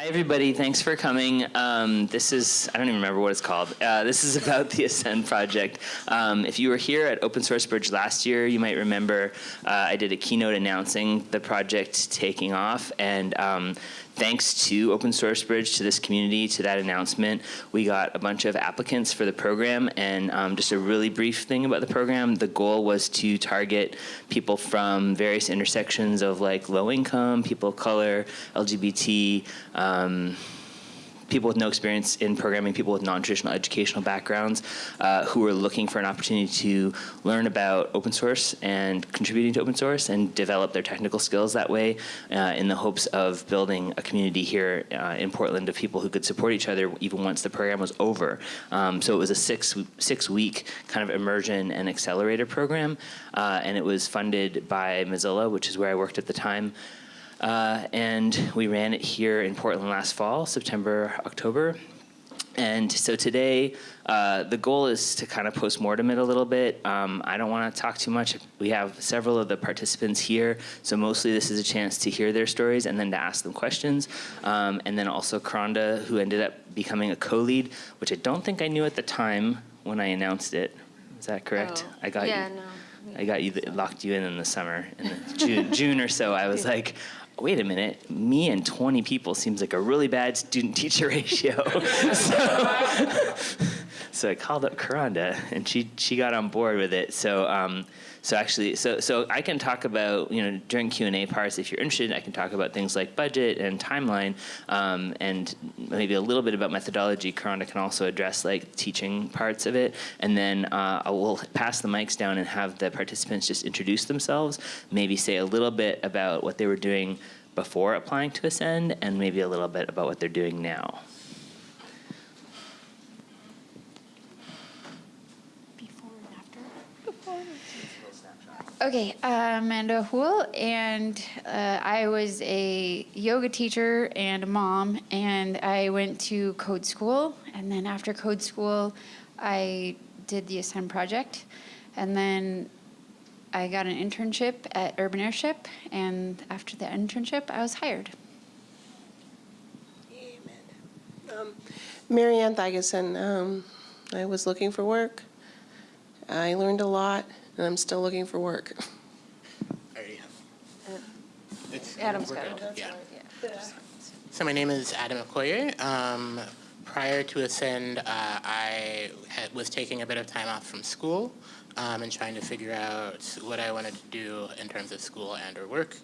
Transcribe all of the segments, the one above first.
Hi, everybody. Thanks for coming. Um, this is, I don't even remember what it's called. Uh, this is about the Ascend project. Um, if you were here at Open Source Bridge last year, you might remember uh, I did a keynote announcing the project taking off. And um, thanks to Open Source Bridge, to this community, to that announcement, we got a bunch of applicants for the program. And um, just a really brief thing about the program, the goal was to target people from various intersections of like low income, people of color, LGBT, um, people with no experience in programming, people with non-traditional educational backgrounds uh, who are looking for an opportunity to learn about open source and contributing to open source and develop their technical skills that way uh, in the hopes of building a community here uh, in Portland of people who could support each other even once the program was over. Um, so it was a six, six week kind of immersion and accelerator program uh, and it was funded by Mozilla, which is where I worked at the time. Uh, and we ran it here in Portland last fall, September, October. And so today, uh, the goal is to kind of post-mortem it a little bit. Um, I don't want to talk too much. We have several of the participants here, so mostly this is a chance to hear their stories and then to ask them questions. Um, and then also Kronda, who ended up becoming a co-lead, which I don't think I knew at the time when I announced it. Is that correct? Oh, I got yeah, you. no. I got you, locked you in in the summer, in the June, June or so. I was like, wait a minute, me and 20 people seems like a really bad student-teacher ratio. so, so I called up Kronda, and she she got on board with it. So um, so actually, so so I can talk about you know during Q and A parts if you're interested. I can talk about things like budget and timeline, um, and maybe a little bit about methodology. Kronda can also address like teaching parts of it, and then uh, I will pass the mics down and have the participants just introduce themselves. Maybe say a little bit about what they were doing before applying to Ascend, and maybe a little bit about what they're doing now. Before and after? Okay, I'm Amanda Hool, and uh, I was a yoga teacher and a mom, and I went to code school, and then after code school, I did the Ascend project, and then I got an internship at Urban Airship, and after the internship, I was hired. Um, Marianne Thigeson, um, I was looking for work. I learned a lot, and I'm still looking for work. I already have. It's Adam's got it. Yeah. So my name is Adam Okoye. Um, prior to Ascend, uh, I had, was taking a bit of time off from school um, and trying to figure out what I wanted to do in terms of school and or work.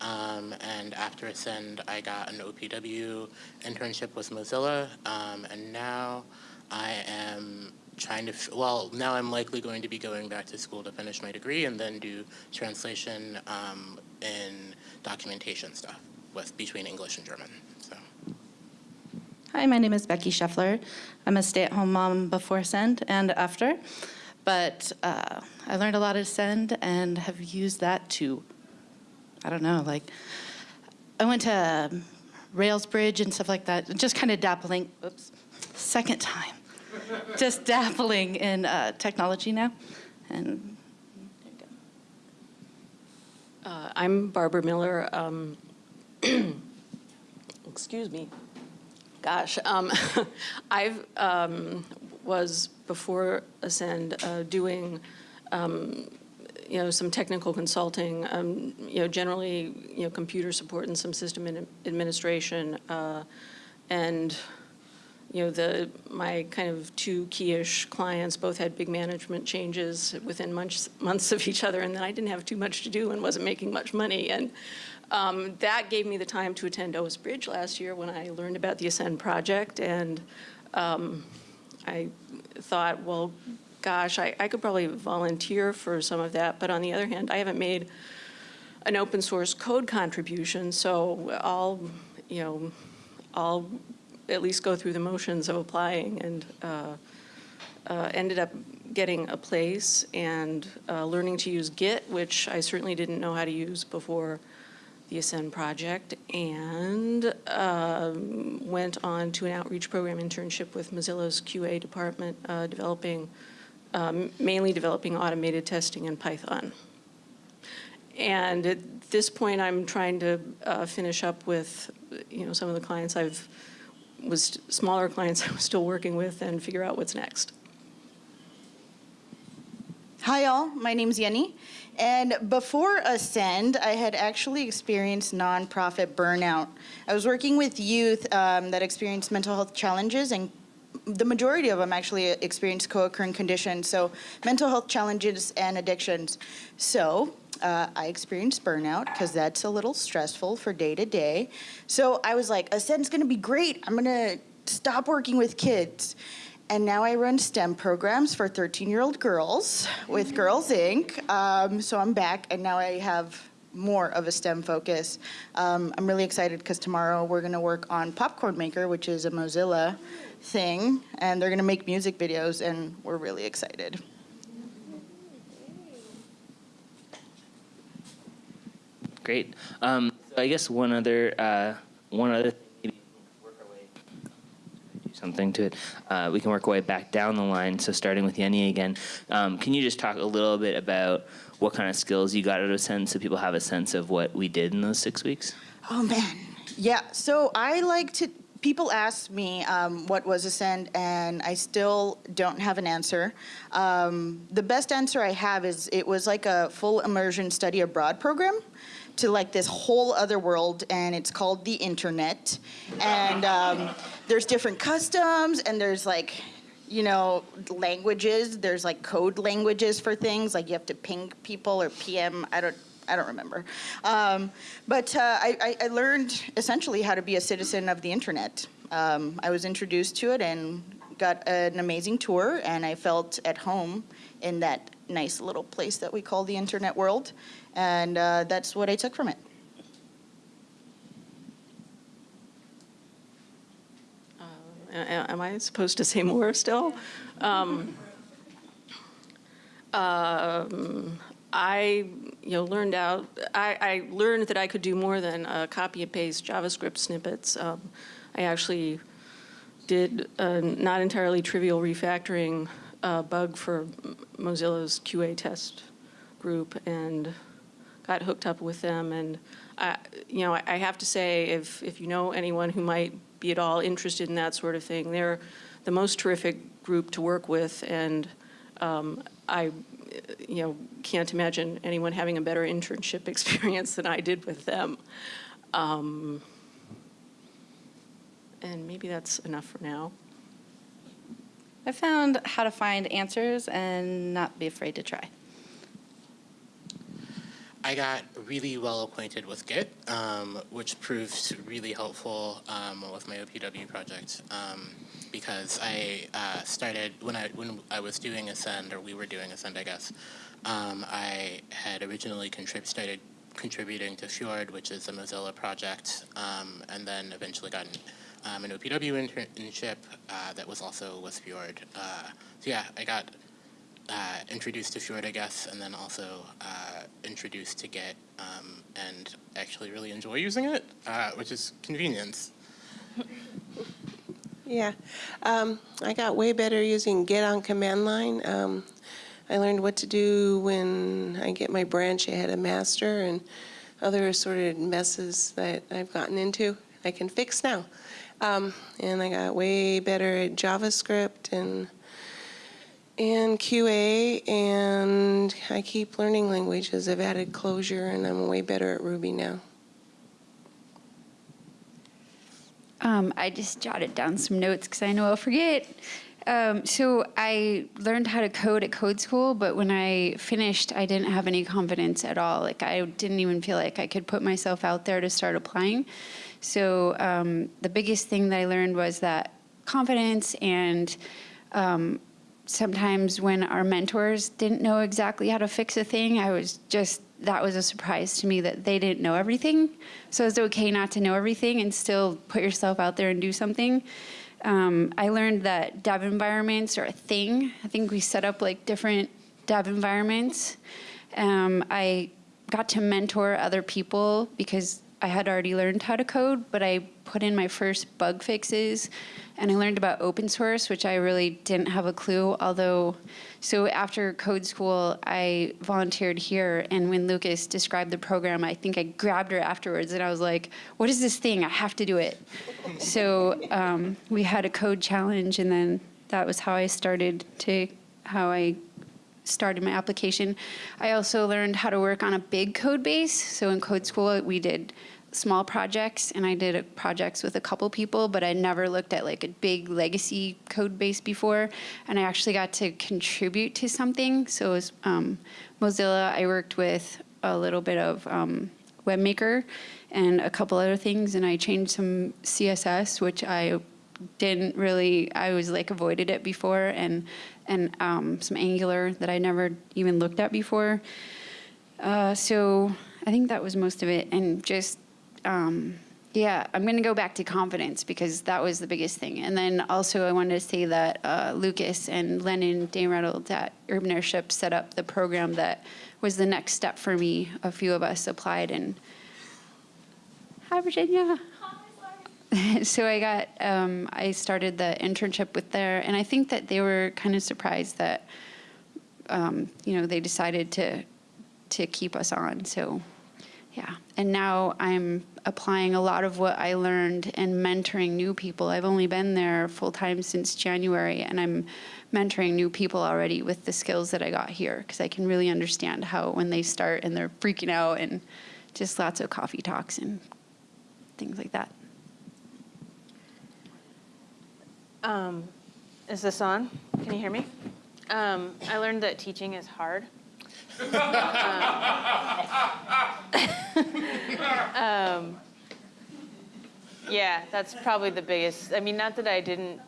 Um, and after Ascend, I got an OPW internship with Mozilla, um, and now I am trying to, well, now I'm likely going to be going back to school to finish my degree and then do translation um, in documentation stuff with between English and German. So. Hi, my name is Becky Scheffler. I'm a stay-at-home mom before Send and after, but uh, I learned a lot of Send and have used that to, I don't know, like, I went to Rails Bridge and stuff like that, just kind of dabbling, oops, second time, just dabbling in uh, technology now, and. Uh, I'm Barbara Miller. Um, excuse me. Gosh, um, I've um, was before Ascend uh, doing, um, you know, some technical consulting. Um, you know, generally, you know, computer support and some system ad- administration, uh, and you know, the, my kind of two key-ish clients both had big management changes within months, months of each other, and then I didn't have too much to do and wasn't making much money. And um, that gave me the time to attend OS Bridge last year when I learned about the Ascend project, and um, I thought, well, gosh, I, I could probably volunteer for some of that, but on the other hand, I haven't made an open source code contribution, so I'll, you know, I'll at least go through the motions of applying and uh, uh, ended up getting a place and uh, learning to use Git, which I certainly didn't know how to use before the Ascend project, and um, went on to an outreach program internship with Mozilla's QA department, uh, developing, um, mainly developing automated testing in Python. And at this point, I'm trying to uh, finish up with, you know, some of the clients I've, was smaller clients I was still working with and figure out what's next. Hi, all. My name's Yenny. And before Ascend, I had actually experienced nonprofit burnout. I was working with youth um, that experienced mental health challenges, and the majority of them actually experienced co occurring conditions, so mental health challenges and addictions. So uh, I experienced burnout because that's a little stressful for day to day. So I was like, Ascend's going to be great. I'm going to stop working with kids. And now I run STEM programs for 13 year old girls with Girls Inc. Um, so I'm back, and now I have more of a STEM focus. Um, I'm really excited because tomorrow we're going to work on Popcorn Maker, which is a Mozilla thing, and they're going to make music videos, and we're really excited. Great. Um, so I guess one other uh, one other something to it. Uh, we can work our way back down the line. So starting with Yenny again, um, can you just talk a little bit about what kind of skills you got out of Ascend so people have a sense of what we did in those six weeks? Oh man, yeah. So I like to. People ask me um, what was Ascend, and I still don't have an answer. Um, the best answer I have is it was like a full immersion study abroad program to like this whole other world, and it's called the internet. And um, there's different customs, and there's like you know, languages. There's like code languages for things, like you have to ping people or PM. I don't, I don't remember. Um, but uh, I, I, learned essentially how to be a citizen of the internet. Um, I was introduced to it and got an amazing tour, and I felt at home in that nice little place that we call the internet world. And uh, that's what I took from it. A- Am I supposed to say more still? Um, um, I, you know, learned out, I, I learned that I could do more than uh, copy and paste JavaScript snippets. Um, I actually did a not entirely trivial refactoring uh, bug for Mozilla's QA test group and got hooked up with them. And, I, you know, I, I have to say, if, if you know anyone who might be at all interested in that sort of thing, they're the most terrific group to work with. And um, I, you know, can't imagine anyone having a better internship experience than I did with them. Um, and maybe that's enough for now. I found how to find answers and not be afraid to try. I got really well acquainted with Git, um, which proved really helpful um, with my OPW project um, because I uh, started when I when I was doing Ascend or we were doing Ascend, I guess. um, I had originally contrib- started contributing to Fjord, which is a Mozilla project, um, and then eventually got um, an OPW internship uh, that was also with Fjord. Uh, so yeah, I got uh, introduced to Fjord, I guess, and then also uh, introduced to Git, um, and actually really enjoy using it, uh, which is convenience. Yeah, um, I got way better using Git on command line. Um, I learned what to do when I get my branch ahead of master and other assorted messes that I've gotten into. I can fix now. Um, and I got way better at JavaScript and and QA, and I keep learning languages. I've added Clojure, and I'm way better at Ruby now. Um, I just jotted down some notes because I know I'll forget. Um, so I learned how to code at code school, but when I finished, I didn't have any confidence at all. Like I didn't even feel like I could put myself out there to start applying. So um, the biggest thing that I learned was that confidence and um, sometimes when our mentors didn't know exactly how to fix a thing, I was just, that was a surprise to me that they didn't know everything. So it's okay not to know everything and still put yourself out there and do something. Um, I learned that dev environments are a thing. I think we set up like different dev environments. Um, I got to mentor other people because I had already learned how to code, but I put in my first bug fixes and I learned about open source, which I really didn't have a clue. Although, so after code school, I volunteered here. And when Lukas described the program, I think I grabbed her afterwards and I was like, what is this thing? I have to do it. so um, we had a code challenge, and then that was how I started to, how I started my application. I also learned how to work on a big code base. So in code school, we did small projects and I did projects with a couple people, but I never looked at like a big legacy code base before. And I actually got to contribute to something. So it was um, Mozilla, I worked with a little bit of um, WebMaker and a couple other things. And I changed some CSS, which I didn't really, I was like avoided it before and, and um, some Angular that I never even looked at before. Uh, so I think that was most of it. And just um, yeah, I'm going to go back to confidence because that was the biggest thing. And then also I wanted to say that uh, Lukas and Lennon Dane Reynolds at Urban Airship set up the program that was the next step for me. A few of us applied and hi Virginia. so I got um, I started the internship with there, and I think that they were kind of surprised that um, you know they decided to to keep us on. So yeah, and now I'm applying a lot of what I learned and mentoring new people. I've only been there full time since January, and I'm mentoring new people already with the skills that I got here because I can really understand how when they start and they're freaking out and just lots of coffee talks and things like that. Um, is this on? Can you hear me? Um, I learned that teaching is hard. um, yeah, that's probably the biggest. I mean, not that I didn't,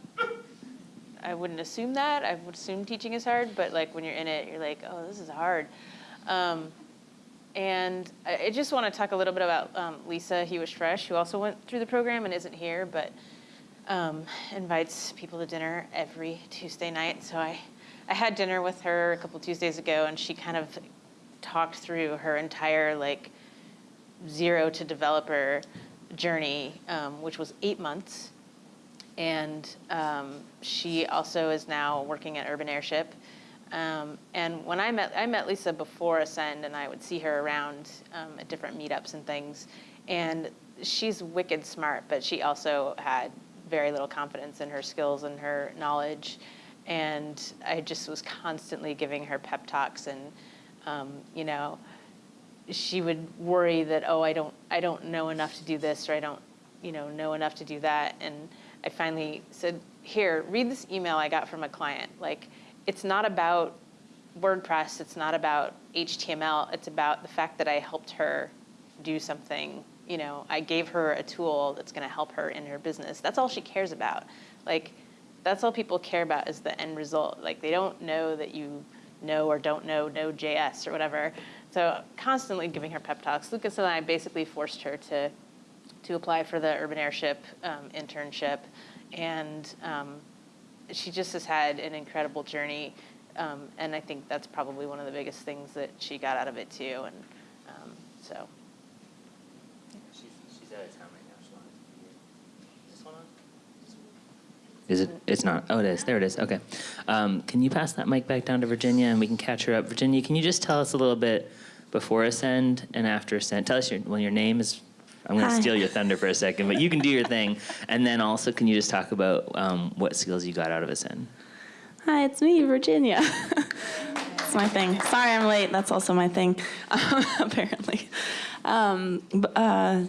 I wouldn't assume that. I would assume teaching is hard, but like when you're in it, you're like, oh, this is hard. Um, and I, I just want to talk a little bit about um, Lisa Hewish Fresh, who also went through the program and isn't here, but um, invites people to dinner every Tuesday night. So I, I had dinner with her a couple Tuesdays ago, and she kind of talked through her entire like zero to developer journey, um, which was eight months. And um, she also is now working at Urban Airship. Um, and when I met, I met Lisa before Ascend, and I would see her around um, at different meetups and things. And she's wicked smart, but she also had very little confidence in her skills and her knowledge. And I just was constantly giving her pep talks and, um, you know, she would worry that, oh, I don't, I don't know enough to do this, or I don't, you know, know enough to do that. And I finally said, here, read this email I got from a client. Like, it's not about WordPress, it's not about HTML, it's about the fact that I helped her do something, you know, I gave her a tool that's gonna help her in her business. That's all she cares about. Like, that's all people care about is the end result. Like, they don't know that you know or don't know Node.js or whatever. So constantly giving her pep talks. Lukas and I basically forced her to, to apply for the Urban Airship um, internship. And um, she just has had an incredible journey. Um, and I think that's probably one of the biggest things that she got out of it too. And um, so. She's, she's out of town right now. She wanted to be here. Is this one on? Is it? It's not. Oh, it is. There it is. Okay. Um, can you pass that mic back down to Virginia and we can catch her up? Virginia, can you just tell us a little bit before Ascend and after Ascend? Tell us your, well, your name is. I'm going to steal your thunder for a second, but you can do your thing. And then also, can you just talk about um, what skills you got out of Ascend? Hi, it's me, Virginia. It's my thing. Sorry I'm late. That's also my thing, apparently. Um, uh,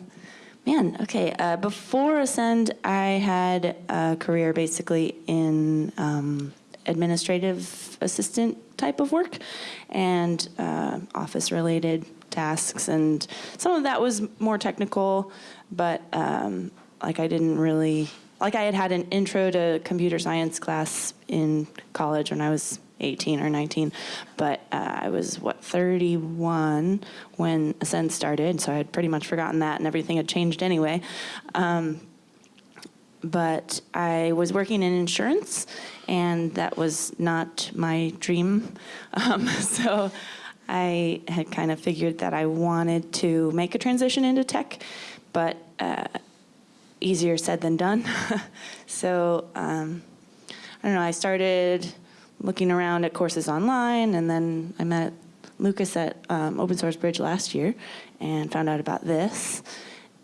man, okay. Uh, before Ascend, I had a career basically in um, administrative assistant type of work and uh, office related tasks. And some of that was more technical, but um, like I didn't really like I had had an intro to computer science class in college when I was 18 or 19, but uh, I was what 31 when Ascend started, so I had pretty much forgotten that, and everything had changed anyway. Um, but I was working in insurance, and that was not my dream. Um, so I had kind of figured that I wanted to make a transition into tech, but uh, easier said than done. so um, I don't know. I started looking around at courses online, and then I met Lukas at um, Open Source Bridge last year, and found out about this,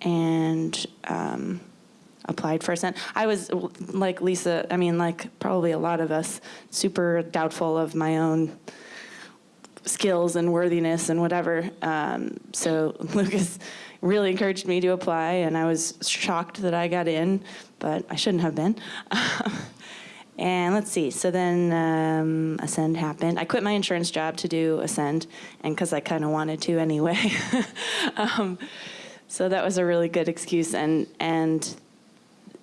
and um, applied for Ascend. I was like Lisa. I mean, like probably a lot of us, super doubtful of my own skills and worthiness and whatever. Um, so Lukas really encouraged me to apply, and I was shocked that I got in, but I shouldn't have been. and let's see. So then um, Ascend happened. I quit my insurance job to do Ascend, and because I kind of wanted to anyway. um, so that was a really good excuse. And and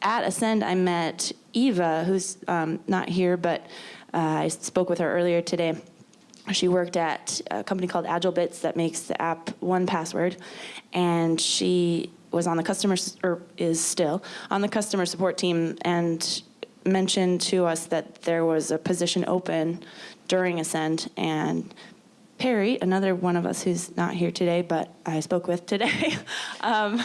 at Ascend, I met Eva, who's um, not here, but uh, I spoke with her earlier today. She worked at a company called AgileBits that makes the app 1Password, and she was on the customer or is still on the customer support team and mentioned to us that there was a position open during Ascend and Perry, another one of us who's not here today, but I spoke with today, um,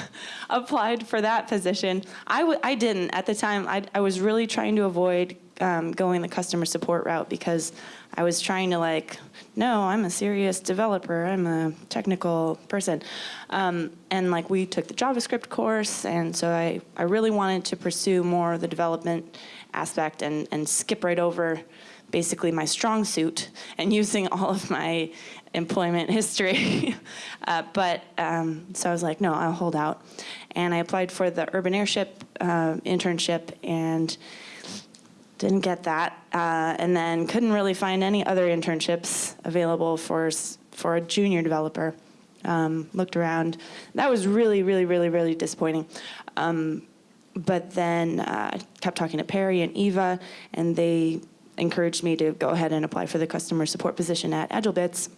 applied for that position. I w- I didn't at the time. I, I was really trying to avoid um, going the customer support route because I was trying to like, no, I'm a serious developer. I'm a technical person, um, and like we took the JavaScript course, and so I I really wanted to pursue more of the development aspect and and skip right over basically my strong suit and using all of my employment history. uh, but um, so I was like, no, I'll hold out. And I applied for the urban airship uh, internship and didn't get that. Uh, and then couldn't really find any other internships available for, for a junior developer. Um, looked around. That was really, really, really, really disappointing. Um, but then uh, kept talking to Perry and Eva, and they encouraged me to go ahead and apply for the customer support position at AgileBits.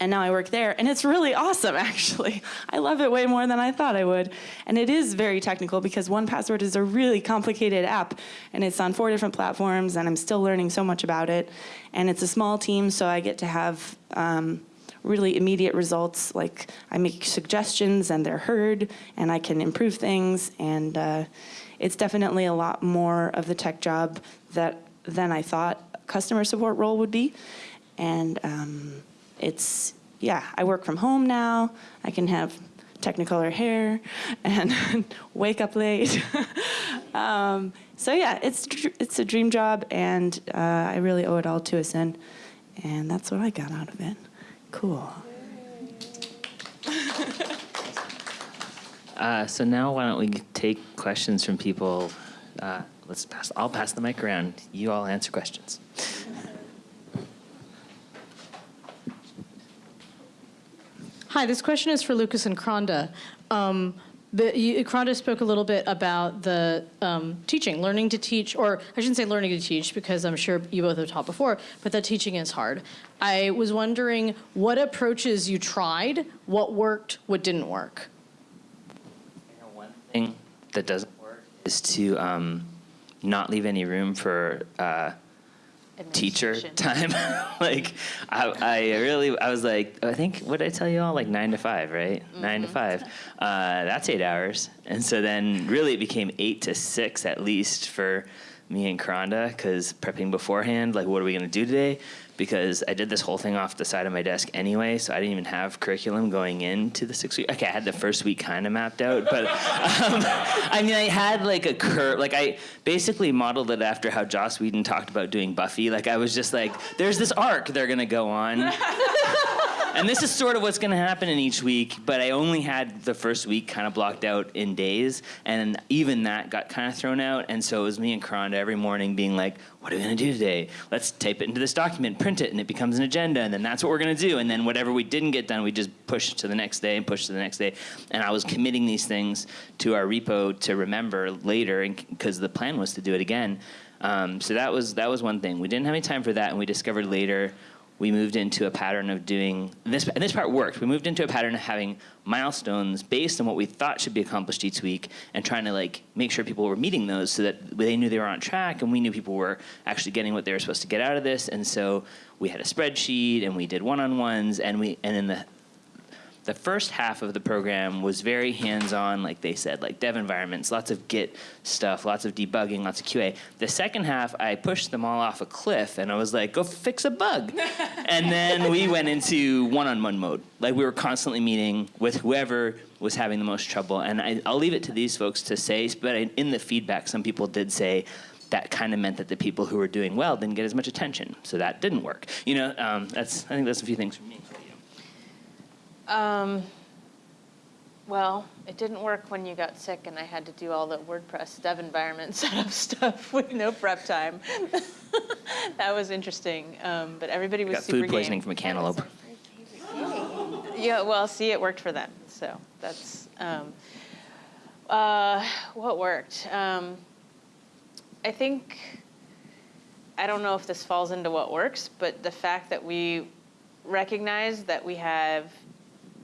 And now I work there, and it's really awesome, actually. I love it way more than I thought I would. And it is very technical because 1Password is a really complicated app, and it's on four different platforms, and I'm still learning so much about it. And it's a small team, so I get to have um, really immediate results. Like I make suggestions, and they're heard, and I can improve things. And uh, it's definitely a lot more of the tech job that than I thought customer support role would be. And um, it's, yeah, I work from home now. I can have technicolor hair and wake up late. um, so yeah, it's it's a dream job, and uh, I really owe it all to Ascend, and that's what I got out of it. Cool. Uh, so now why don't we take questions from people? Uh, let's pass. I'll pass the mic around. You all answer questions. Hi, this question is for Lukas and Kronda. Um, the, you, Kronda spoke a little bit about the um, teaching, learning to teach, or I shouldn't say learning to teach because I'm sure you both have taught before, but that teaching is hard. I was wondering what approaches you tried, what worked, what didn't work. One thing that doesn't work is to um, not leave any room for uh, teacher time. like, I, I really, I was like, I think, what did I tell you all? Like nine to five, right? Nine to five. Uh, that's eight hours. And so then really it became eight to six at least for me and Kronda because prepping beforehand, like, what are we going to do today? Because I did this whole thing off the side of my desk anyway, so I didn't even have curriculum going into the six week. Okay, I had the first week kind of mapped out, but um, I mean, I had like a curve. Like I basically modeled it after how Joss Whedon talked about doing Buffy. Like I was just like, there's this arc they're gonna go on. and this is sort of what's going to happen in each week but i only had the first week kind of blocked out in days and even that got kind of thrown out and so it was me and Kronda every morning being like what are we going to do today? Let's type it into this document print it and it becomes an agenda and then that's what we're going to do. And then whatever we didn't get done we just push to the next day and push to the next day. And i was committing these things to our repo to remember later because the plan was to do it again. Um, so that was that was one thing. We didn't have any time for that and we discovered later we moved into a pattern of doing this, and this part worked. We moved into a pattern of having milestones based on what we thought should be accomplished each week, and trying to like make sure people were meeting those so that they knew they were on track, and we knew people were actually getting what they were supposed to get out of this. And so we had a spreadsheet, and we did one-on-ones, and we and in the the first half of the program was very hands-on, like they said, like dev environments, lots of Git stuff, lots of debugging, lots of QA. The second half, I pushed them all off a cliff, and I was like, "Go fix a bug," and then we went into one-on-one mode. Like we were constantly meeting with whoever was having the most trouble, and I, I'll leave it to these folks to say. But in the feedback, some people did say that kind of meant that the people who were doing well didn't get as much attention, so that didn't work. You know, um, that's I think that's a few things for me. Um, well, it didn't work when you got sick and I had to do all the WordPress dev environment setup stuff with no prep time. that was interesting, um, but everybody was Got super food poisoning game. from a cantaloupe. Yeah, well, see, it worked for them, so that's, um, uh, what worked? Um, I think, I don't know if this falls into what works, but the fact that we recognize that we have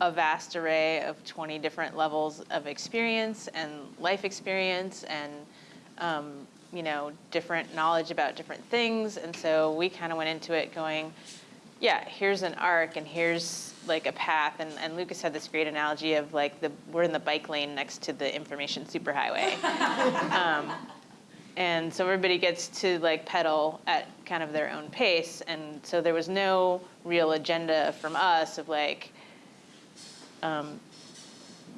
a vast array of 20 different levels of experience and life experience and, um, you know, different knowledge about different things. And so we kind of went into it going, yeah, here's an arc and here's like a path. And, and Lukas had this great analogy of like the we're in the bike lane next to the information superhighway. um, and so everybody gets to like pedal at kind of their own pace. And so there was no real agenda from us of like, um,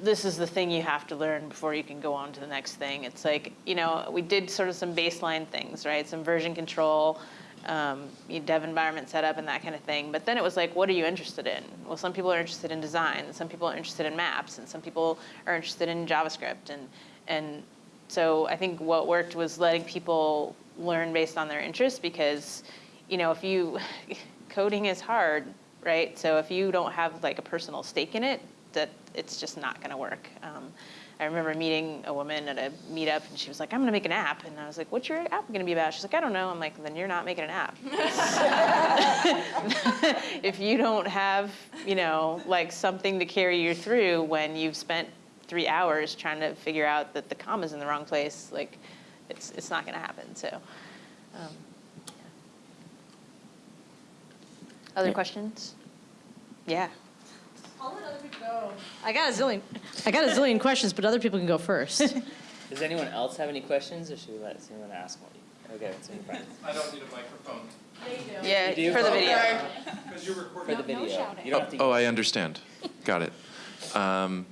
this is the thing you have to learn before you can go on to the next thing. It's like, you know, we did sort of some baseline things, right? Some version control, um, dev environment setup and that kind of thing. But then it was like, what are you interested in? Well, some people are interested in design, and some people are interested in maps, and some people are interested in JavaScript. And, and so I think what worked was letting people learn based on their interests because, you know, if you, coding is hard, right? So if you don't have like a personal stake in it, that it's just not going to work. Um, I remember meeting a woman at a meetup, and she was like, "I'm going to make an app," and I was like, "What's your app going to be about?" She's like, "I don't know." I'm like, "Then you're not making an app. if you don't have, you know, like something to carry you through when you've spent three hours trying to figure out that the comma's in the wrong place, like, it's it's not going to happen." So. Um, yeah. Other questions? Yeah. I got a zillion, I got a zillion questions, but other people can go first. Does anyone else have any questions, or should we let someone ask one? Okay, so you're fine. I don't need a microphone. Yeah, You do? for the video. Because you're recording. For the video. You don't have to Oh, I understand. Got it. Um,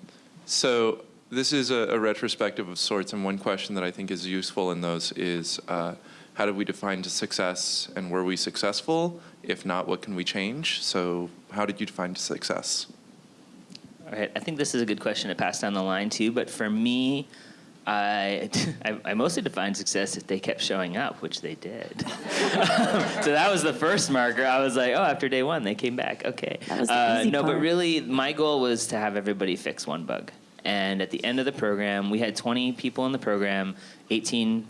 So this is a a retrospective of sorts, and one question that I think is useful in those is, uh, how do we define success, and were we successful? If not, what can we change? So how did you define success? All right, I think this is a good question to pass down the line too. But for me, I, I, I mostly defined success if they kept showing up, which they did. so that was the first marker. I was like, oh, after day one, they came back. Okay. That was the uh, easy no, but really, my goal was to have everybody fix one bug. And at the end of the program, we had 20 people in the program, 18 c-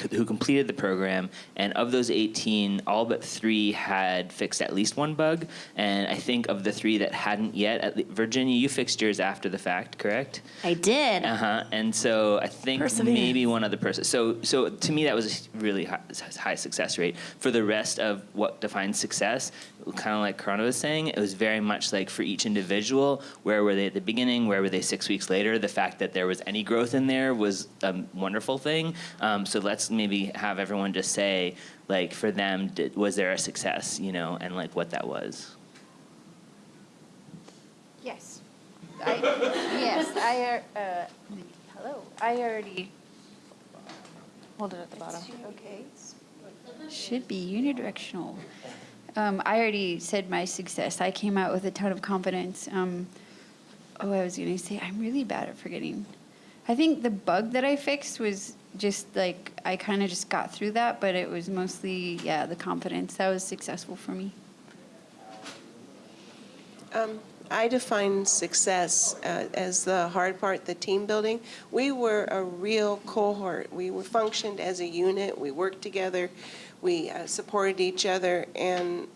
who completed the program, and of those 18, all but three had fixed at least one bug. And I think of the three that hadn't yet, at le- Virginia, you fixed yours after the fact, correct? I did. Uh huh. And so I think maybe one other person. So so to me that was a really high, high success rate. For the rest of what defines success, kind of like Kronda was saying, it was very much like for each individual, where were they at the beginning, where were they six weeks later. The fact that there was any growth in there was a wonderful thing. Um, so let's maybe have everyone just say like for them, did, was there a success, you know, and like what that was. Yes. I, yes, I, uh, hello, I already, Hold it at the bottom. okay. Should be unidirectional. Um, I already said my success. I came out with a ton of confidence. Um, oh, I was going to say, I'm really bad at forgetting. I think the bug that I fixed was just like, I kind of just got through that, but it was mostly, yeah, the confidence. That was successful for me. Um, I define success uh, as the hard part, the team building. We were a real cohort. We were functioned as a unit. We worked together. We uh, supported each other, and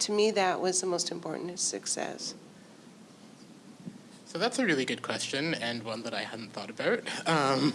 to me, that was the most important, success. So that's a really good question and one that I hadn't thought about. Um,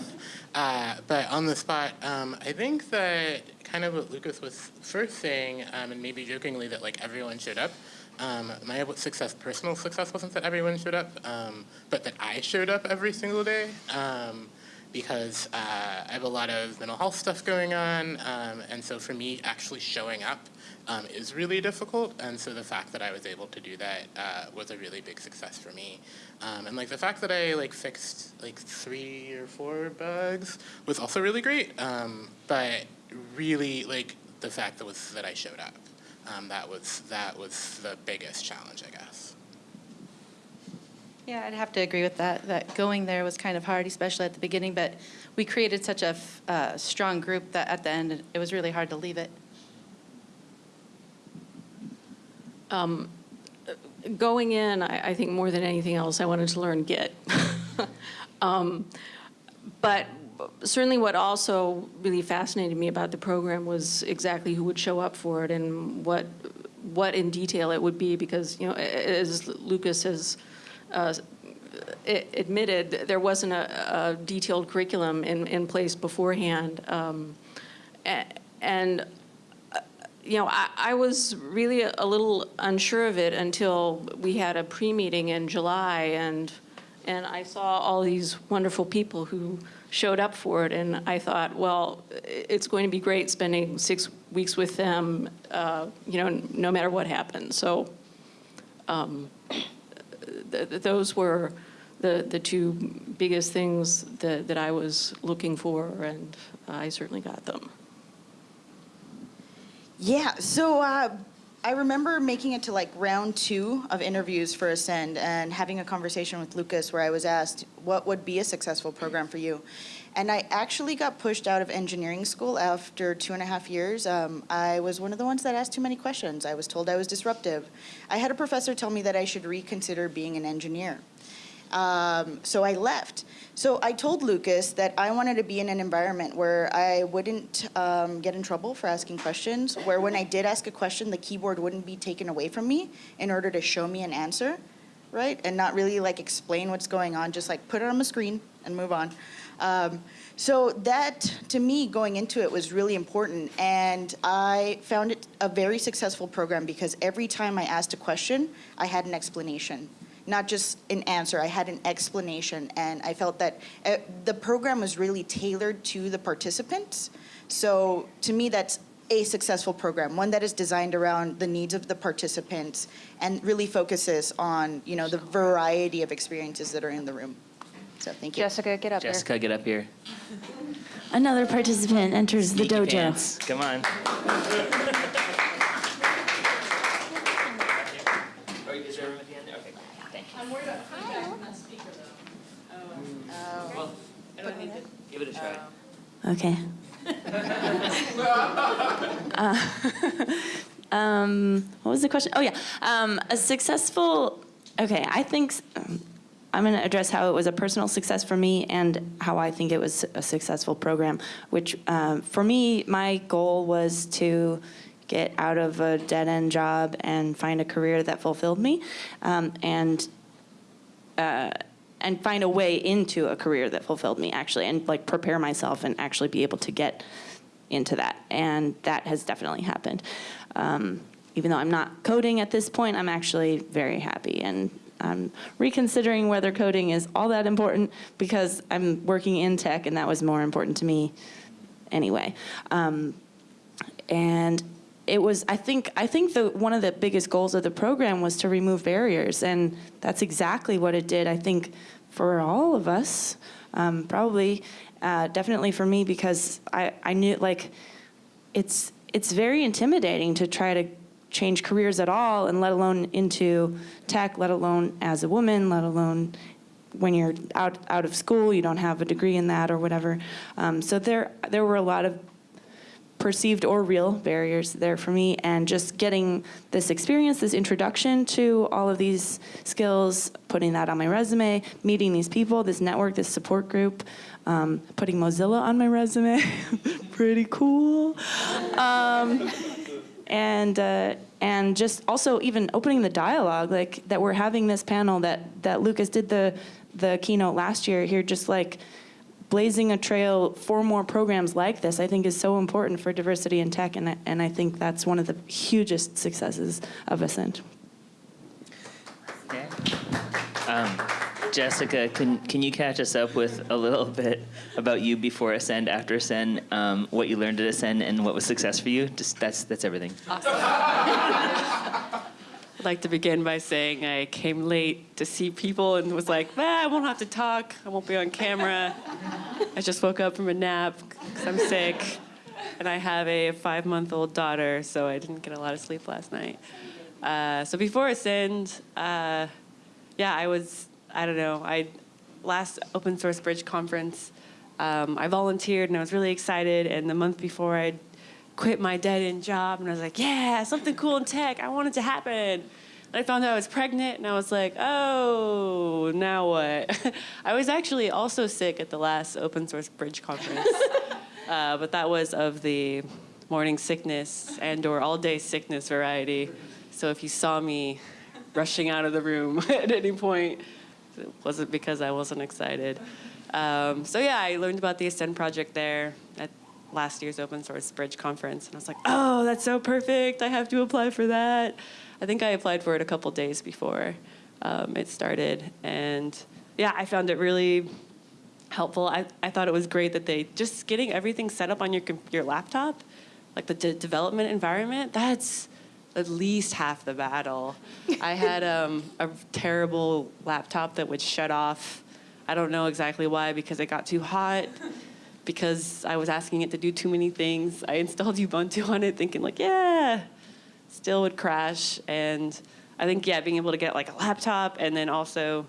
uh, but on the spot, um, I think that kind of what Lukas was first saying, um, and maybe jokingly that like everyone showed up. Um, my success, personal success, wasn't that everyone showed up, um, but that I showed up every single day. Um, because uh, I have a lot of mental health stuff going on, um, and so for me, actually showing up um, is really difficult. And so the fact that I was able to do that uh, was a really big success for me. Um, and like the fact that I like fixed like three or four bugs was also really great. Um, but really, like the fact that was that I showed up, um, that was that was the biggest challenge, I guess. Yeah, I'd have to agree with that, that going there was kind of hard, especially at the beginning, but we created such a uh, strong group that at the end, it was really hard to leave it. Um, Going in, I, I think more than anything else, I wanted to learn Git. Um, But certainly what also really fascinated me about the program was exactly who would show up for it and what, what in detail it would be, because, you know, as Lukas has uh, a- admitted, there wasn't a, a detailed curriculum in, in place beforehand. Um, And you know, I, I was really a, a little unsure of it until we had a pre-meeting in July, and and I saw all these wonderful people who showed up for it, and I thought, well, it's going to be great spending six weeks with them, uh, you know, no matter what happens. So, um, th- th- those were the the two biggest things that that I was looking for, and I certainly got them. Yeah, so uh, I remember making it to like round two of interviews for Ascend and having a conversation with Lukas where I was asked, what would be a successful program for you? And I actually got pushed out of engineering school after two and a half years. Um, I was one of the ones that asked too many questions. I was told I was disruptive. I had a professor tell me that I should reconsider being an engineer. Um, so I left. So I told Lukas that I wanted to be in an environment where I wouldn't um, get in trouble for asking questions, where when I did ask a question, the keyboard wouldn't be taken away from me in order to show me an answer, right? And not really like explain what's going on, just like put it on the screen and move on. Um, so that, to me, going into it was really important. And I found it a very successful program because every time I asked a question, I had an explanation not just an answer, I had an explanation. And I felt that uh, the program was really tailored to the participants. So to me, that's a successful program, one that is designed around the needs of the participants and really focuses on, you know, the variety of experiences that are in the room. So thank you. Jessica, get up here. Jessica, get up here. Another participant enters the Sneaky dojo. pants. Come on. Oh, is there room at the end? Okay. I'm worried about putting back on that speaker though. Well, I don't need to. Give it a try. Okay. Uh, um, what was the question? Oh yeah, um, a successful. Okay, I think um, I'm going to address how it was a personal success for me and how I think it was a successful program. Which um, for me, my goal was to get out of a dead end job and find a career that fulfilled me, um, and uh, and find a way into a career that fulfilled me actually and like prepare myself and actually be able to get into that and that has definitely happened um, even though i'm not coding at this point i'm actually very happy and i'm reconsidering whether coding is all that important because i'm working in tech and that was more important to me anyway. Um, and it was i think i think the one of the biggest goals of the program was to remove barriers and that's exactly what it did i think for all of us. Um, probably uh, definitely for me because i i knew like it's it's very intimidating to try to change careers at all and let alone into tech let alone as a woman let alone when you're out out of school you don't have a degree in that or whatever. Um, so there there were a lot of perceived or real barriers there for me and just getting this experience this introduction to all of these skills putting that on my resume meeting these people this network this support group um, putting mozilla on my resume pretty cool. Um, and uh, and just also even opening the dialogue, like that we're having this panel that that Lukas did the the keynote last year here, just like blazing a trail for more programs like this, I think is so important for diversity in tech, and I, and I think that's one of the hugest successes of Ascend. Okay. Um, Jessica, can, can you catch us up with a little bit about you before Ascend, after Ascend, um, what you learned at Ascend, and what was success for you? Just that's that's everything. I'd like to begin by saying I came late to see people and was like, ah, I won't have to talk. I won't be on camera. I just woke up from a nap because I'm sick. And I have a five month old daughter, so I didn't get a lot of sleep last night. Uh, so before Ascend, uh, yeah, I was, I don't know, I last open source bridge conference, um, I volunteered and I was really excited. And the month before, I'd quit my dead end job and I was like, yeah, something cool in tech. I want it to happen. And I found out I was pregnant and I was like, oh, now what? I was actually also sick at the last open source bridge conference, uh, but that was of the morning sickness and or all day sickness variety. So if you saw me rushing out of the room at any point, it wasn't because I wasn't excited. Um, so yeah, I learned about the Ascend project there at last year's open source bridge conference and i was like oh that's so perfect. I have to apply for that. I think i applied for it a couple days before um, it started and yeah i found it really helpful. I, I thought it was great that they just getting everything set up on your, your laptop like the de- development environment that's at least half the battle i had um, a terrible laptop that would shut off i don't know exactly why because it got too hot because I was asking it to do too many things. I installed Ubuntu on it thinking like, yeah, still would crash. And I think, yeah, being able to get like a laptop and then also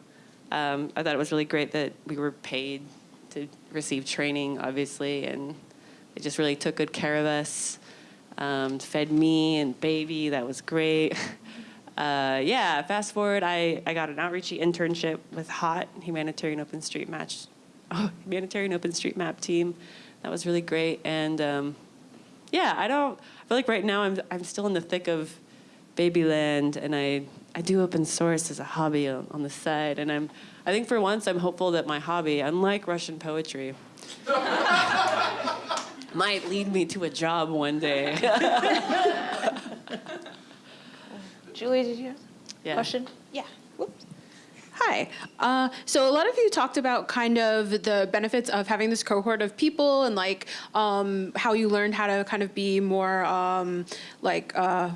um, I thought it was really great that we were paid to receive training, obviously, and they just really took good care of us, um, fed me and baby. That was great. Uh, yeah, fast forward, I, I got an outreachy internship with HOT, Humanitarian Open Street Match oh, humanitarian OpenStreetMap team. That was really great. And um, yeah, I don't. I feel like right now I'm I'm still in the thick of Babyland, and I I do open source as a hobby on, on the side. And I'm I think for once I'm hopeful that my hobby, unlike Russian poetry. might lead me to a job one day. Julie, did you have Yeah. a question? Yeah. Whoops. Hi. Uh, so a lot of you talked about kind of the benefits of having this cohort of people and like um, how you learned how to kind of be more um, like uh,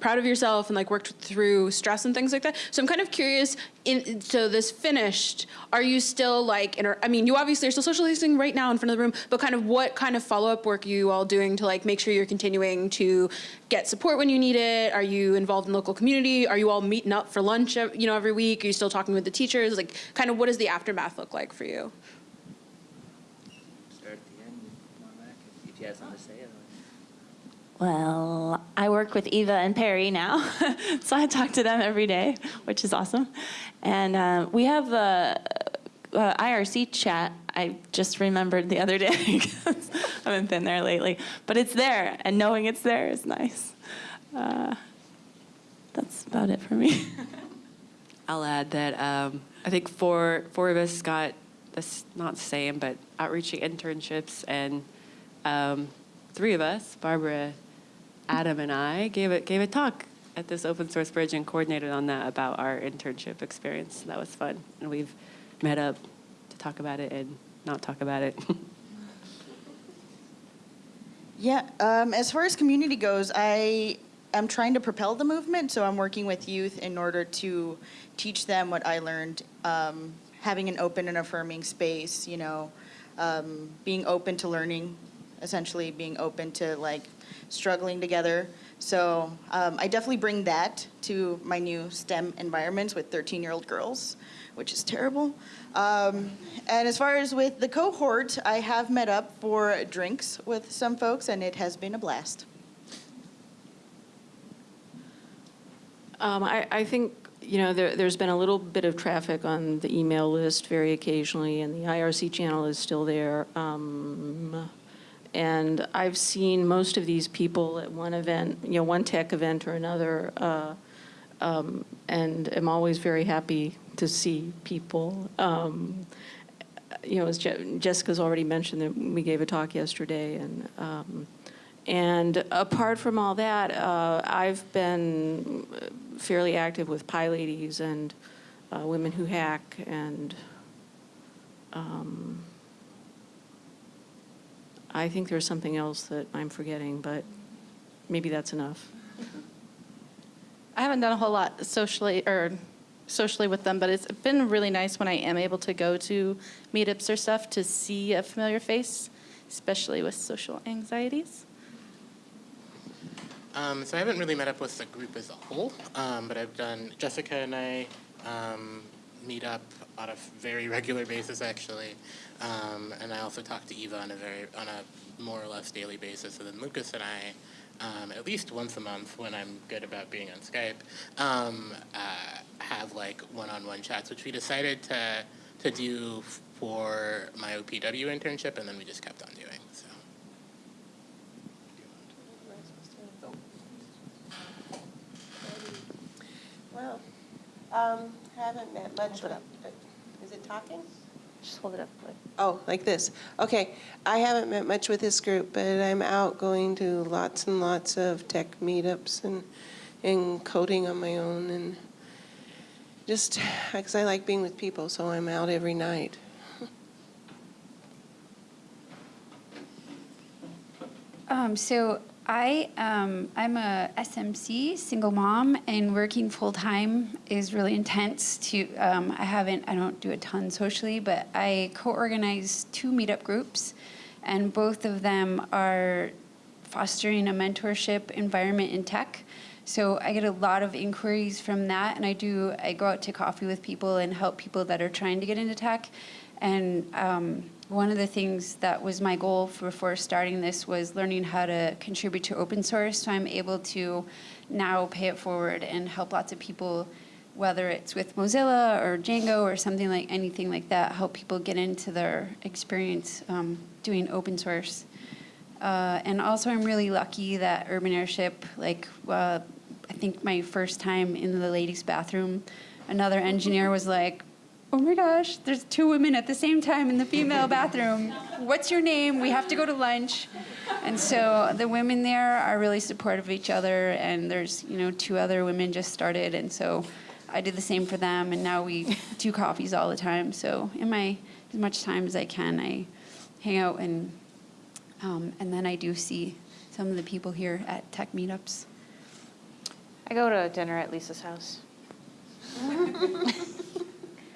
proud of yourself and like worked through stress and things like that. So I'm kind of curious. In so this finished, are you still like? Inter- I mean, you obviously are still socializing right now in front of the room, but kind of what kind of follow up work are you all doing to like make sure you're continuing to get support when you need it? Are you involved in local community? Are you all meeting up for lunch? You know, every week. Are you still talking with the teachers? Like, kind of what does the aftermath look like for you? Start at the end. If you have something to say. Well, I work with Eva and Perry now, so I talk to them every day, which is awesome. And uh, we have a, a IRC chat. I just remembered the other day because I haven't been there lately, but it's there, and knowing it's there is nice. Uh, that's about it for me. I'll add that um, I think four four of us got this not the same, but Outreachy internships, and um, three of us, Barbara, Adam, and I, gave it gave a talk at this open source bridge and coordinated on that about our internship experience. That was fun, and we've met up to talk about it and not talk about it. Yeah, um, as far as community goes, I am trying to propel the movement, so I'm working with youth in order to teach them what I learned, um, having an open and affirming space, you know, um, being open to learning, essentially being open to like struggling together. So um, I definitely bring that to my new STEM environments with 13 year old girls, which is terrible. Um, and as far as with the cohort, I have met up for drinks with some folks, and it has been a blast. Um, I, I think, you know, there, there's been a little bit of traffic on the email list very occasionally, and the IRC channel is still there. And I've seen most of these people at one event, you know, one tech event or another, uh, um, and am always very happy to see people. Um, you know, as Je- Jessica's already mentioned, that we gave a talk yesterday, and um, and apart from all that, uh, I've been fairly active with PyLadies and uh, Women Who Hack, and um, I think there's something else that I'm forgetting, but maybe that's enough. I haven't done a whole lot socially or socially with them, but it's been really nice when I am able to go to meetups or stuff to see a familiar face, especially with social anxieties. Um, so I haven't really met up with the group as a whole, um, but I've done, Jessica and I um, meet up on a very regular basis, actually. Um, and I also talk to Eva on a very, on a more or less daily basis. And then Lukas and I, um, at least once a month when I'm good about being on Skype, um, uh, have like one-on-one chats, which we decided to, to do for my OPW internship, and then we just kept on doing, so. Well, um, haven't met much. with- Is it talking? Just hold it up. like- Oh, like this. Okay. I haven't met much with this group, but I'm out going to lots and lots of tech meetups and, and coding on my own and just, because I like being with people, so I'm out every night. Um, so I um, I'm a SMC single mom, and working full time is really intense. To um, I haven't I don't do a ton socially, but I co-organize two meetup groups, and both of them are fostering a mentorship environment in tech. So I get a lot of inquiries from that, and I do. I go out to coffee with people and help people that are trying to get into tech. And um, one of the things that was my goal for, before starting this was learning how to contribute to open source. So I'm able to now pay it forward and help lots of people, whether it's with Mozilla or Django or something like anything like that, help people get into their experience um, doing open source. Uh, and also, I'm really lucky that Urban Airship, like, uh, I think my first time in the ladies' bathroom, another engineer was like, oh my gosh, there's two women at the same time in the female bathroom. What's your name? We have to go to lunch. And so the women there are really supportive of each other, and there's, you know, two other women just started, and so I did the same for them, and now we do coffees all the time. So in my, as much time as I can, I hang out and, um, and then I do see some of the people here at tech meetups. I go to dinner at Lisa's house.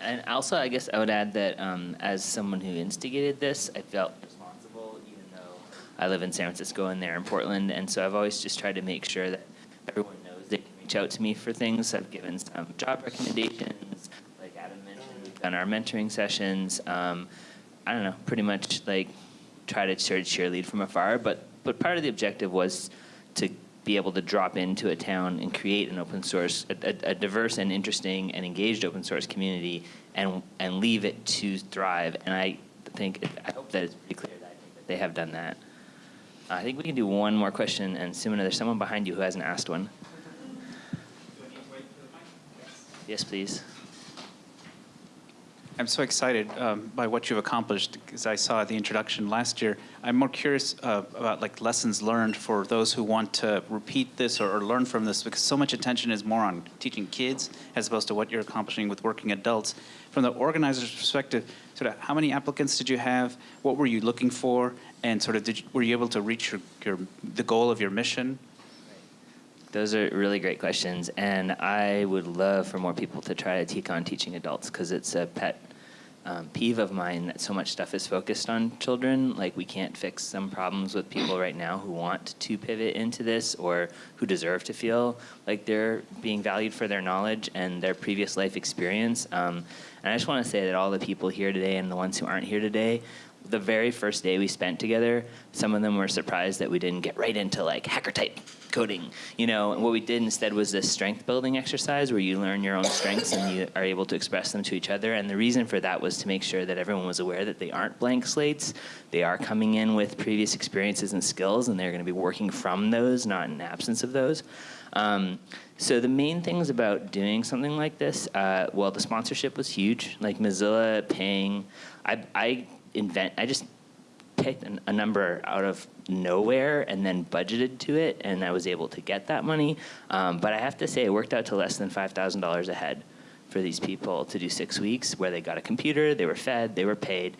And also, I guess I would add that um, as someone who instigated this, I felt responsible, even though I live in San Francisco and they're in Portland. And so I've always just tried to make sure that everyone knows they can reach out to me for things. I've given some job recommendations, like Adam mentioned, we've done our mentoring sessions. Um, I don't know, pretty much like try to cheer, cheerlead from afar. But but part of the objective was to be able to drop into a town and create an open source, a, a, a diverse and interesting and engaged open source community, and and leave it to thrive. And I think I hope that it's pretty clear that, I think that they have done that. I think we can do one more question, and Simona, there's someone behind you who hasn't asked one. Yes, please. I'm so excited um, by what you've accomplished because I saw the introduction last year. I'm more curious uh, about like lessons learned for those who want to repeat this or, or learn from this because so much attention is more on teaching kids as opposed to what you're accomplishing with working adults. From the organizer's perspective, sort of how many applicants did you have? What were you looking for? And sort of did you, were you able to reach your, your the goal of your mission? Those are really great questions, and I would love for more people to try to take on teaching adults because it's a pet um, peeve of mine that so much stuff is focused on children. Like we can't fix some problems with people right now who want to pivot into this or who deserve to feel like they're being valued for their knowledge and their previous life experience. Um, and I just want to say that all the people here today and the ones who aren't here today, the very first day we spent together, some of them were surprised that we didn't get right into like hacker type coding. You know, and what we did instead was this strength building exercise where you learn your own strengths and you are able to express them to each other. And the reason for that was to make sure that everyone was aware that they aren't blank slates. They are coming in with previous experiences and skills, and they're going to be working from those, not in absence of those. Um, so the main things about doing something like this, uh, well, the sponsorship was huge. Like Mozilla paying, I, I invent, I just picked an, a number out of nowhere and then budgeted to it, and I was able to get that money. Um, but I have to say, it worked out to less than five thousand dollars a head for these people to do six weeks, where they got a computer, they were fed, they were paid.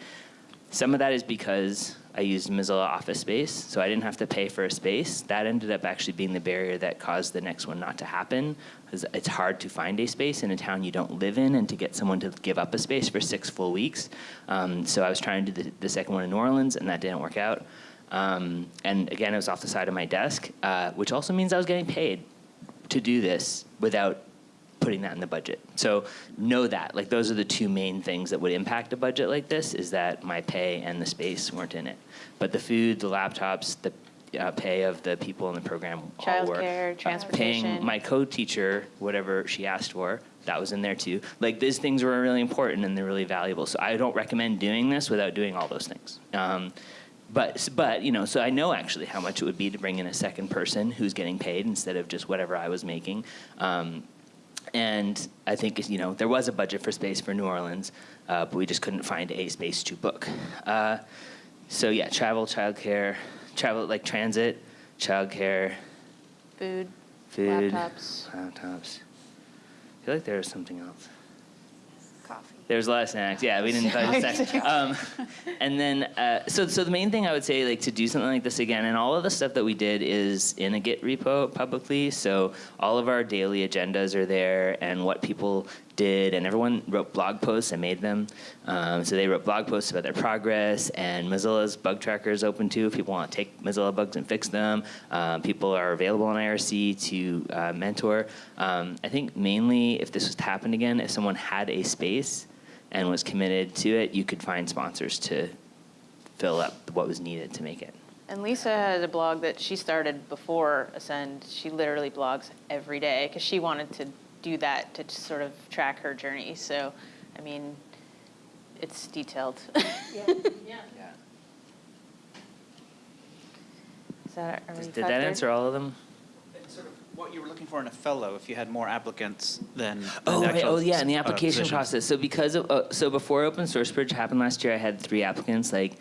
Some of that is because I used Mozilla Office Space, so I didn't have to pay for a space. That ended up actually being the barrier that caused the next one not to happen, because it's hard to find a space in a town you don't live in and to get someone to give up a space for six full weeks. Um, so I was trying to do the, the, second one in New Orleans, and that didn't work out. Um, and again, it was off the side of my desk, uh, which also means I was getting paid to do this without putting that in the budget. So know that. Like those are the two main things that would impact a budget like this is that my pay and the space weren't in it. But the food, the laptops, the uh, pay of the people in the program all work. Childcare, transportation. Paying my co-teacher whatever she asked for, that was in there too. Like these things were really important and they're really valuable. So I don't recommend doing this without doing all those things. Um, but but you know, so I know actually how much it would be to bring in a second person who's getting paid instead of just whatever I was making. Um, and I think you know there was a budget for space for New Orleans, uh, but we just couldn't find a space to book. Uh, so yeah, travel, childcare, travel like transit, childcare, food, food, laptops. laptops. I feel like there was something else. There's a lot of snacks. Yeah, we didn't touch snacks. Um, and then, uh, so so the main thing I would say, like to do something like this again, and all of the stuff that we did is in a Git repo publicly. So all of our daily agendas are there, and what people did, and everyone wrote blog posts. and made them. Um, so they wrote blog posts about their progress, and Mozilla's bug tracker is open too. If people want to take Mozilla bugs and fix them, um, people are available on IRC to uh, mentor. Um, I think mainly if this was to happen again, if someone had a space and was committed to it, you could find sponsors to fill up what was needed to make it. And Lisa has a blog that she started before Ascend. She literally blogs every day because she wanted to do that to sort of track her journey. So, I mean, it's detailed. yeah. yeah. Is that, are we Did that answer all of them? Sort of what you were looking for in a fellow, if you had more applicants than. Oh, than right. oh, yeah, in the uh, application positions. process. So because of, uh, so before Open Source Bridge happened last year, I had three applicants, like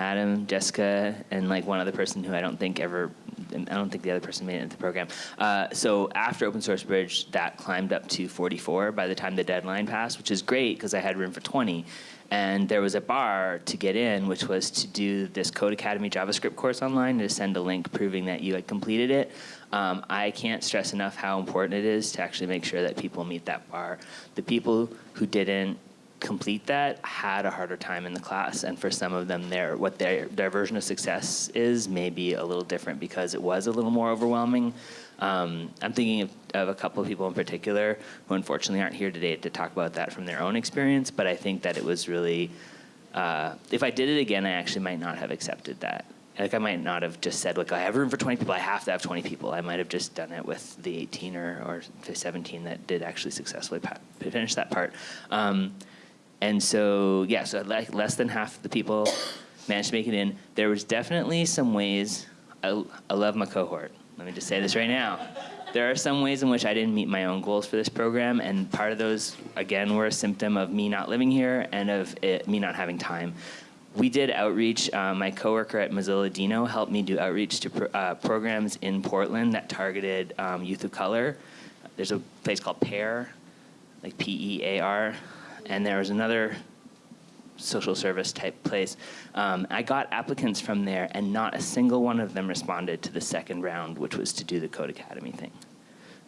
Adam, Jessica, and like one other person who I don't think ever, I don't think the other person made it into the program. Uh, so after Open Source Bridge, that climbed up to 44 by the time the deadline passed, which is great because I had room for 20. And there was a bar to get in, which was to do this Codecademy JavaScript course online to send a link proving that you had completed it. Um, I can't stress enough how important it is to actually make sure that people meet that bar. The people who didn't complete that had a harder time in the class, and for some of them, their what their their version of success is may be a little different because it was a little more overwhelming. Um, I'm thinking of, of, a couple of people in particular who unfortunately aren't here today to talk about that from their own experience, but I think that it was really, uh, if I did it again, I actually might not have accepted that. Like I might not have just said, like, I have room for 20 people, I have to have 20 people. I might have just done it with the 18 or, or 17 that did actually successfully finish that part. Um, and so, yeah, so like less than half the people managed to make it in. There was definitely some ways, I, I love my cohort. Let me just say this right now. There are some ways in which I didn't meet my own goals for this program, and part of those, again, were a symptom of me not living here and of it, me not having time. We did outreach. Uh, my coworker at Mozilla Dino helped me do outreach to pro uh, programs in Portland that targeted um, youth of color. There's a place called PEAR, like P-E-A-R, and there was another social service type place. Um, I got applicants from there, and not a single one of them responded to the second round, which was to do the Codecademy thing.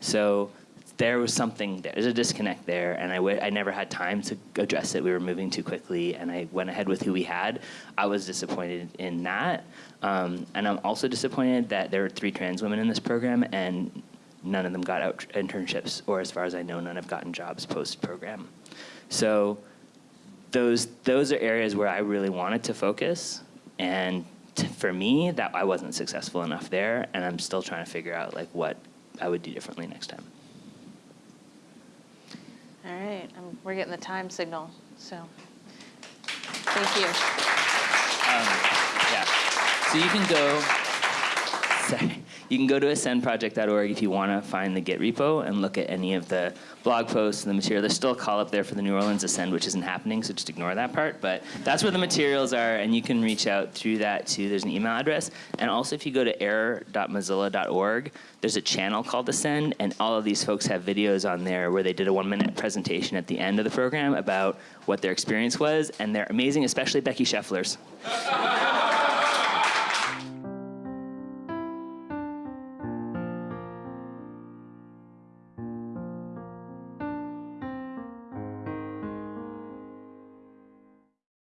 So there was something, there. there's a disconnect there, and I, I never had time to address it. We were moving too quickly, and I went ahead with who we had. I was disappointed in that. Um, and I'm also disappointed that there were three trans women in this program, and none of them got out internships, or as far as I know, none have gotten jobs post program. So those those are areas where I really wanted to focus, and for me, that I wasn't successful enough there, and I'm still trying to figure out like what I would do differently next time. All right, um, we're getting the time signal, so thank you. Yeah. So you can go. Sorry. You can go to ascendproject.org if you want to find the Git repo and look at any of the blog posts and the material. There's still a call up there for the New Orleans Ascend, which isn't happening, so just ignore that part. But that's where the materials are, and you can reach out through that too. There's an email address. And also, if you go to air.mozilla.org, there's a channel called Ascend, and all of these folks have videos on there where they did a one minute presentation at the end of the program about what their experience was, and they're amazing, especially Becky Scheffler's.